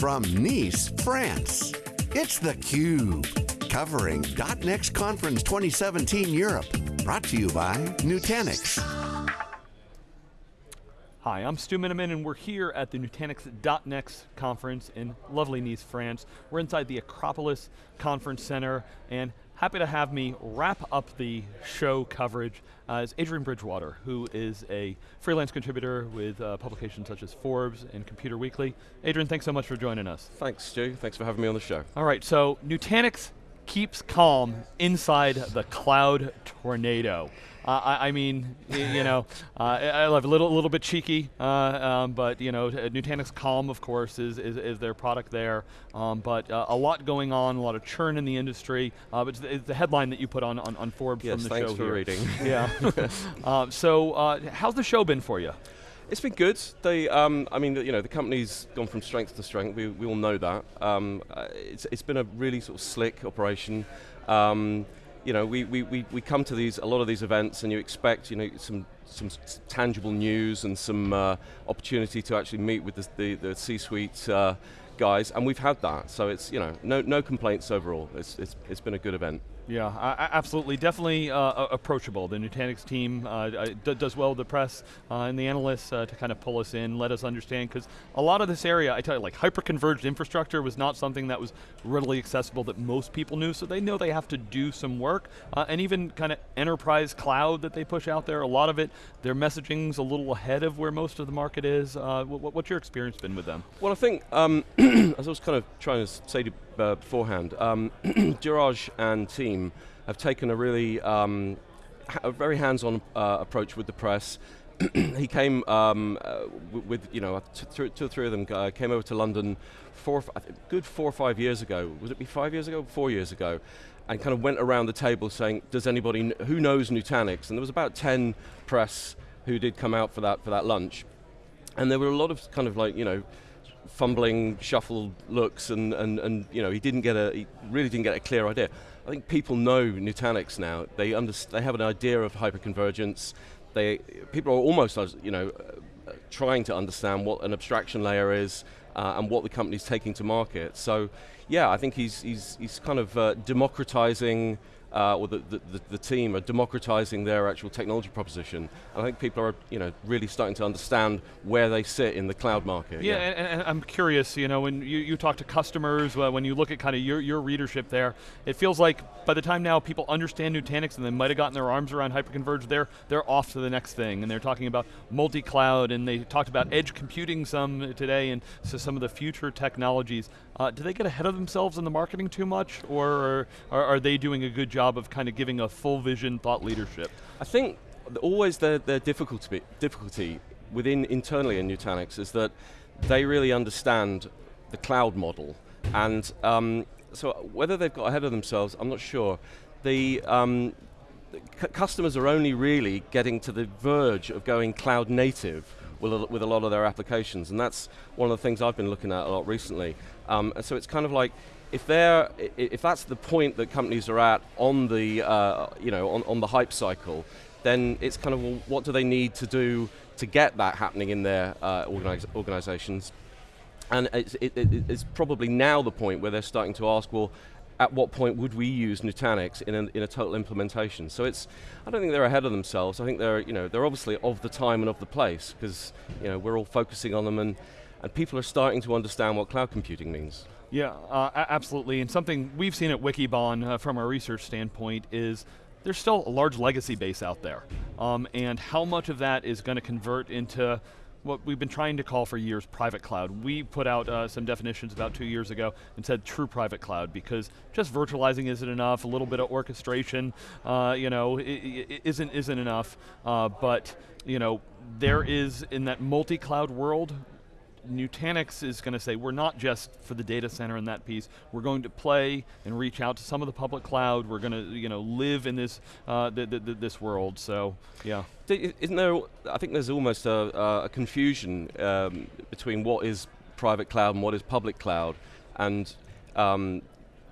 from Nice, France, it's theCUBE, covering .next Conference 2017 Europe. Brought to you by Nutanix. Hi, I'm Stu Miniman and we're here at the Nutanix.next conference in lovely Nice, France. We're inside the Acropolis Conference Center and happy to have me wrap up the show coverage uh, is Adrian Bridgewater, who is a freelance contributor with uh, publications such as Forbes and Computer Weekly. Adrian, thanks so much for joining us. Thanks, Stu. Thanks for having me on the show. All right, so Nutanix keeps calm inside the cloud tornado. Uh, I, I, mean, you know, uh, I love a little, little bit cheeky, uh, um, but you know, Nutanix Calm, of course, is, is, is their product there. Um, but uh, a lot going on, a lot of churn in the industry. Uh, but it's the, it's the, headline that you put on, on, on Forbes yes, from the show here. Yes, thanks for reading. Yeah. Um, so, uh, how's the show been for you? It's been good. They, um, I mean, you know, the company's gone from strength to strength. We, we all know that. Um, it's, it's been a really sort of slick operation. Um, you know, we, we, we, we come to these, a lot of these events and you expect, you know, some, some tangible news and some uh, opportunity to actually meet with the, the, the C-suite uh, guys, and we've had that. So it's, you know, no, no complaints overall. It's, it's, it's been a good event. Yeah, uh, absolutely, definitely uh, approachable. The Nutanix team uh, does well with the press uh, and the analysts uh, to kind of pull us in, let us understand, because a lot of this area, I tell you, like hyper-converged infrastructure was not something that was readily accessible that most people knew, so they know they have to do some work, uh, and even kind of enterprise cloud that they push out there, a lot of it, their messaging's a little ahead of where most of the market is. what's your experience been with them? Well, I think, um, as I was kind of trying to say to uh, beforehand. Um, and team have taken a really, um, a very hands-on uh, approach with the press. he came um, uh, with, you know, two or three of them uh, came over to London four, good four or five years ago. Would it be five years ago? Four years ago. And kind of went around the table saying, does anybody, who knows Nutanix? And there was about 10 press who did come out for that, for that lunch. And there were a lot of kind of like, you know, fumbling, shuffled looks, and, and, and you know, he didn't get a, he really didn't get a clear idea. I think people know Nutanix now. They, they have an idea of hyperconvergence. They, people are almost, you know, uh, trying to understand what an abstraction layer is uh, and what the company's taking to market. So, yeah, I think he's, he's, he's kind of uh, democratizing uh, or the, the, the, team are democratizing their actual technology proposition. And I think people are you know, really starting to understand where they sit in the cloud market. Yeah, yeah. And, and, I'm curious, you know, when you, you talk to customers, uh, when you look at kind of your, your readership there, it feels like by the time now people understand Nutanix and they might have gotten their arms around hyperconverged, they're, they're off to the next thing. And they're talking about multi-cloud and they talked about edge computing some today and so some of the future technologies. Uh, do they get ahead of themselves in the marketing too much or are, are they doing a good job of kind of giving a full vision thought leadership? I think always their, difficulty, difficulty within internally in Nutanix is that they really understand the cloud model. And um, so whether they've got ahead of themselves, I'm not sure. The, um, customers are only really getting to the verge of going cloud native with a, with a lot of their applications, and that's one of the things I've been looking at a lot recently. Um, and so it's kind of like, if they're, if that's the point that companies are at on the, uh, you know, on, on the hype cycle, then it's kind of, well, what do they need to do to get that happening in their uh, organize, organizations? And it's, it, it's probably now the point where they're starting to ask, well, at what point would we use Nutanix in a, in a total implementation? So it's, I don't think they're ahead of themselves. I think they're, you know, they're obviously of the time and of the place because, you know, we're all focusing on them and, and people are starting to understand what cloud computing means. Yeah, uh, absolutely, and something we've seen at Wikibon uh, from a research standpoint is there's still a large legacy base out there. Um, and how much of that is going to convert into what we've been trying to call for years private cloud. We put out uh, some definitions about two years ago and said true private cloud because just virtualizing isn't enough, a little bit of orchestration uh, you know, isn't, isn't enough, uh, but you know, there is, in that multi-cloud world, Nutanix is going to say, we're not just for the data center and that piece, we're going to play and reach out to some of the public cloud, we're going to you know, live in this, uh, the, the, the, this world, so yeah. Isn't there, I think there's almost a, a confusion um, between what is private cloud and what is public cloud, and um,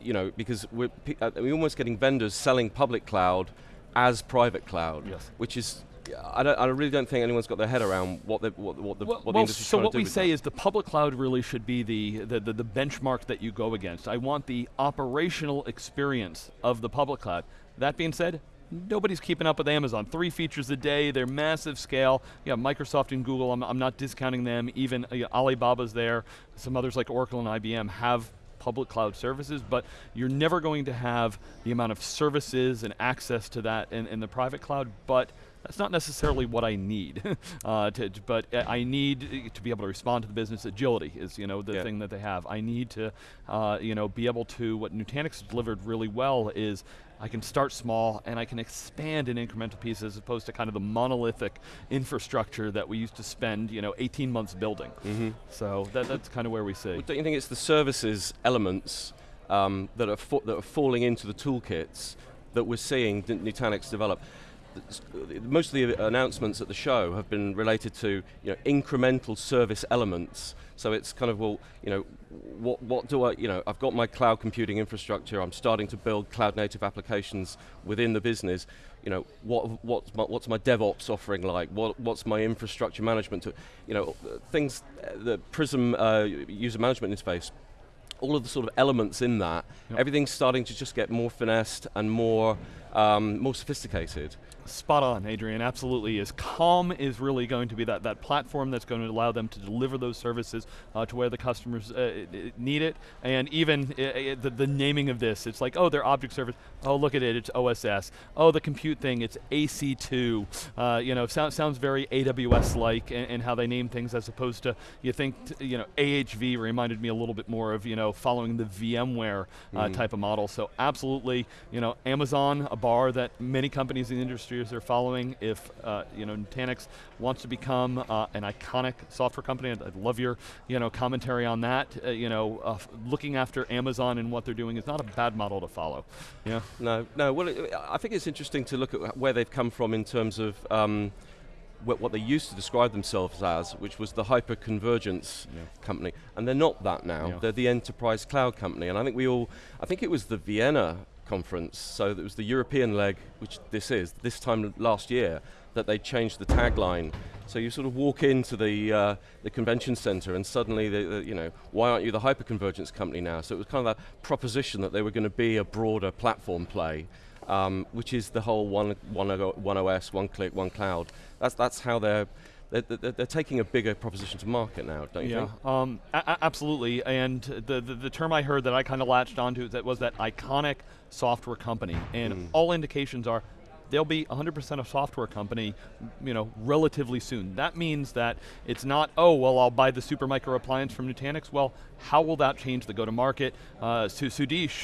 you know, because we're, uh, we're almost getting vendors selling public cloud as private cloud, yes. which is I, don't, I really don't think anyone's got their head around what the what, what the, well, what the well, industry's so trying what to do we say that. is the public cloud really should be the, the, the, the benchmark that you go against. I want the operational experience of the public cloud. That being said, nobody's keeping up with Amazon. Three features a day, they're massive scale. Yeah, Microsoft and Google, I'm, I'm not discounting them. Even uh, Alibaba's there. Some others like Oracle and IBM have public cloud services, but you're never going to have the amount of services and access to that in, in the private cloud, but that's not necessarily what I need. uh, to, but I need to be able to respond to the business. Agility is, you know, the Yeah. thing that they have. I need to, uh, you know, be able to. What Nutanix delivered really well is I can start small and I can expand in incremental pieces as opposed to kind of the monolithic infrastructure that we used to spend, you know, 18 months building. So that, that's kind of where we see. Well, don't you think it's the services elements um, that, are that are falling into the toolkits that we're seeing Nutanix develop? Most of the announcements at the show have been related to you know, incremental service elements. So it's kind of, well, you know, what, what do I, you know, I've got my cloud computing infrastructure, I'm starting to build cloud native applications within the business. You know, what, what's, my, what's my DevOps offering like? What, what's my infrastructure management? To, you know, things, the Prism uh, user management interface, all of the sort of elements in that, Yep. everything's starting to just get more finessed and more, um, more sophisticated. Spot on, Adrian, absolutely is. Calm is really going to be that, that platform that's going to allow them to deliver those services uh, to where the customers uh, need it. And even uh, the, the naming of this, it's like, oh, they're object service. Oh, look at it, it's OSS. Oh, the compute thing, it's AC2. Uh, you know, sounds, sounds very AWS-like in how they name things as opposed to, you think, you know, AHV reminded me a little bit more of, you know, following the VMware uh, type of model. So absolutely, you know, Amazon, a bar that many companies in the industry are following. If uh, you know Nutanix wants to become uh, an iconic software company, I'd, I'd love your you know commentary on that. Uh, you know, uh, looking after Amazon and what they're doing is not a bad model to follow. Yeah. No, no. Well, it, I think it's interesting to look at where they've come from in terms of um, what, what they used to describe themselves as, which was the hyper-convergence Yeah. company, and they're not that now. Yeah. They're the enterprise cloud company, and I think we all, I think it was the Vienna conference, so it was the European leg, which this is, this time last year, that they changed the tagline. So you sort of walk into the uh, the convention center, and suddenly, the, the, you know, why aren't you the hyperconvergence company now? So it was kind of that proposition that they were going to be a broader platform play, um, which is the whole one, one, one OS, one click, one cloud. That's that's how they're. They're, they're, they're taking a bigger proposition to market now, don't you Yeah, think? um, absolutely. And the, the the term I heard that I kind of latched onto that was that iconic software company, and Mm. all indications are they'll be 100% a software company, you know, relatively soon. That means that it's not, oh, well, I'll buy the Supermicro appliance from Nutanix. Well, how will that change the go-to-market? Uh, Su-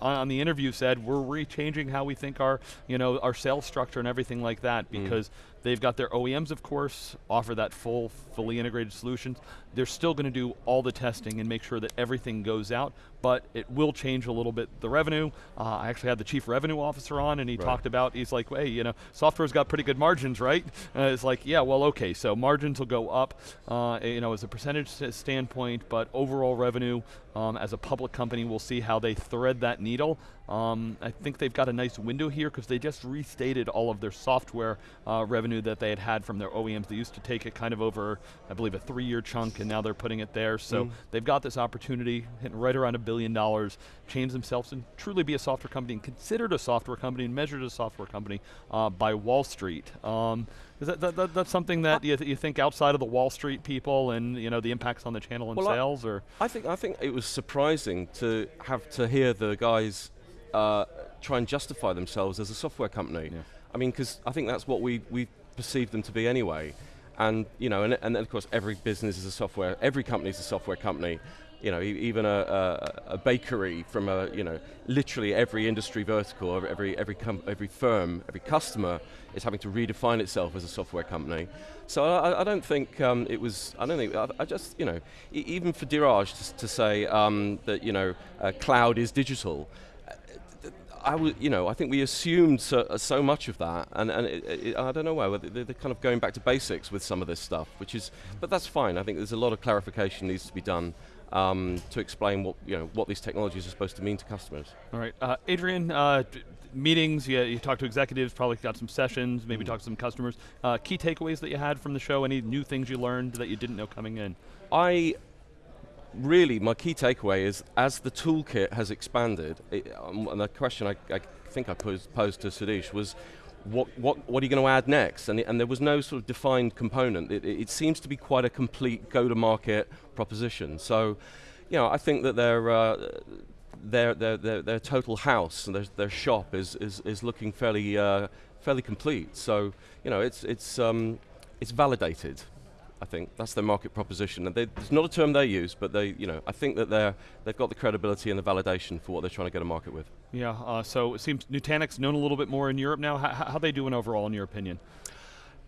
on, on the interview said we're re-changing how we think our, you know, our sales structure and everything like that because they've got their OEMs, of course, offer that full, fully integrated solutions. They're still going to do all the testing and make sure that everything goes out, but it will change a little bit the revenue. Uh, I actually had the chief revenue officer on, and he Right. talked about. He's like, hey, you know, software's got pretty good margins, right? Uh, it's like, yeah, well, okay, so margins will go up, uh, you know, as a percentage standpoint, but overall revenue um, as a public company, we'll see how they thread that needle. Um, I think they've got a nice window here because they just restated all of their software uh, revenue that they had had from their OEMs. They used to take it kind of over, I believe, a three-year chunk, and now they're putting it there. So Mm. they've got this opportunity, hitting right around a billion dollars, change themselves and truly be a software company and considered a software company and measured a software company uh, by Wall Street. Um, is that, that, that- that's something that you, th- you think outside of the Wall Street people and you know the impacts on the channel and Well, I- sales, or I think I think it was surprising to have to hear the guys uh, try and justify themselves as a software company. Yeah. I mean, because I think that's what we we perceive them to be anyway. And you know, and, and of course, every business is a software. Every company is a software company. You know, even a, a, a bakery from a you know, literally every industry vertical, every every every, com- every firm, every customer is having to redefine itself as a software company. So I, I don't think um, it was. I don't think. I, I just you know, even for Dheeraj to, to say um, that you know, uh, cloud is digital. I you know, I think we assumed so, uh, so much of that, and, and it, it, I don't know why they're, they're kind of going back to basics with some of this stuff, which is, but that's fine. I think there's a lot of clarification needs to be done. um, to explain what, you know, what these technologies are supposed to mean to customers. All right, uh, Adrian, uh, meetings, you, you talked to executives, probably got some sessions, maybe mm. talked to some customers. Uh, key takeaways that you had from the show, any new things you learned that you didn't know coming in? I really, my key takeaway is as the toolkit has expanded, it, um, and the question I, I think I posed, posed to Sudheesh was, what, what, what are you going to add next? And, and there was no sort of defined component. It, it, seems to be quite a complete go-to-market proposition. So, you know, I think that their, uh, their, their, their, their, total house and their, their shop is, is, is looking fairly, uh, fairly complete. So, you know, it's, it's, um, it's validated. I think that's their market proposition, and they, it's not a term they use, but they, you know, I think that they're they've got the credibility and the validation for what they're trying to get a market with. Yeah. Uh, so it seems Nutanix known a little bit more in Europe now. How, how are they doing overall, in your opinion?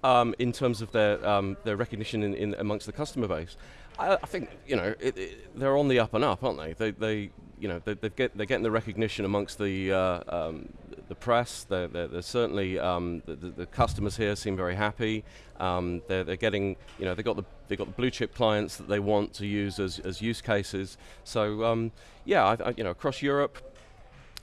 Um, in terms of their um, their recognition in, in, amongst the customer base, I, I think you know it, it, they're on the up and up, aren't they? They, they you know they, get, they're getting the recognition amongst the uh, um, the press. They're, they're, they're certainly um, the, the, customers here seem very happy. Um, they're, they're getting you know they got the they got the blue chip clients that they want to use as, as use cases. So um, yeah, I, I, you know across Europe.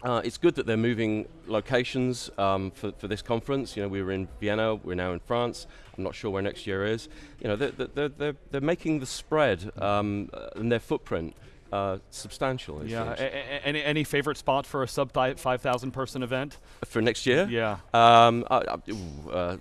Uh, it's good that they're moving locations um, for, for this conference. You know, we were in Vienna, we're now in France. I'm not sure where next year is. You know, they're, they're, they're, they're making the spread um, and their footprint uh, substantial. Yeah. any any favorite spot for a sub five thousand person event for next year? Yeah. Um, uh, uh,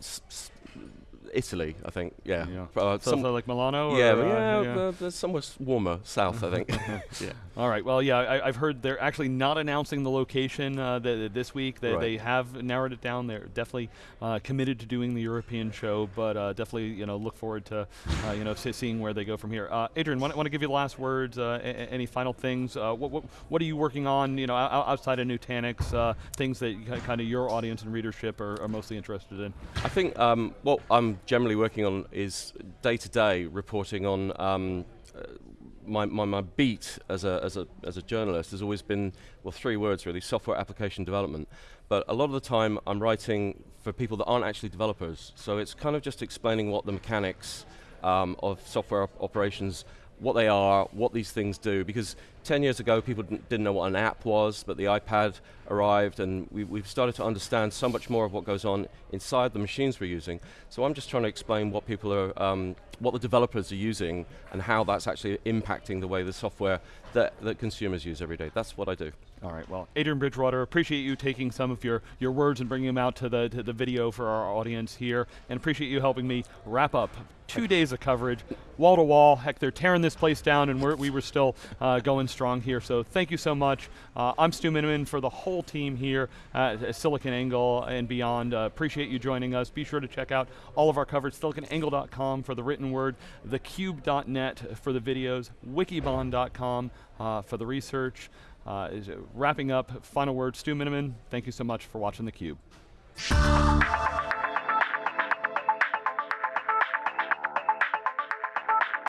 Italy, I think. Yeah. yeah. Uh, Something like Milano. Yeah, or, yeah, uh, yeah. somewhere warmer south, I think. yeah. All right. Well, yeah, I, have heard they're actually not announcing the location uh, the, this week. They, right. they have narrowed it down. They're definitely uh, committed to doing the European show, but uh, definitely, you know, look forward to, uh, you know, seeing where they go from here. Adrian, want, want to give you the last words? any final things? what, what, what, are you working on? You know, outside of Nutanix, things that kind of your audience and readership are, are mostly interested in. I think um, what I'm generally working on is day-to-day -day reporting on um, uh, my, my, my, beat as a, as, a, as a journalist has always been, well, three words really, software application development. But a lot of the time I'm writing for people that aren't actually developers. So it's kind of just explaining what the mechanics um, of software op operations what they are, what these things do, because 10 years ago people didn't, know what an app was, but the iPad arrived and we, have started to understand so much more of what goes on inside the machines we're using. So I'm just trying to explain what people are, um, what the developers are using and how that's actually impacting the way the software that, that consumers use every day. That's what I do. All right, well, Adrian Bridgewater, appreciate you taking some of your, your words and bringing them out to the, to the video for our audience here, and appreciate you helping me wrap up two days of coverage, wall to wall. Heck, they're tearing this place down, and we're, we were still uh, going strong here. So thank you so much. Uh, I'm Stu Miniman for the whole team here at SiliconANGLE and beyond. Uh, appreciate you joining us. Be sure to check out all of our coverage, siliconangle.com for the written word, thecube.net for the videos, wikibon.com uh, for the research. Uh, is wrapping up, final word, Stu Miniman, thank you so much for watching theCUBE.